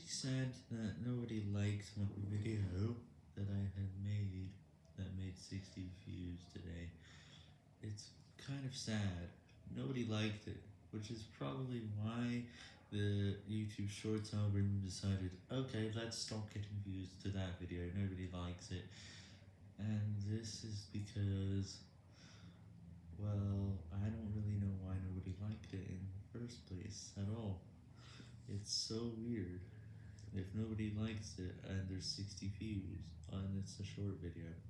pretty sad that nobody liked my video that I had made that made 60 views today. It's kind of sad. Nobody liked it, which is probably why the YouTube Shorts algorithm decided, okay, let's stop getting views to that video, nobody likes it. And this is because, well, I don't really know why nobody liked it in the first place at all. It's so weird if nobody likes it and there's 60 views and it's a short video.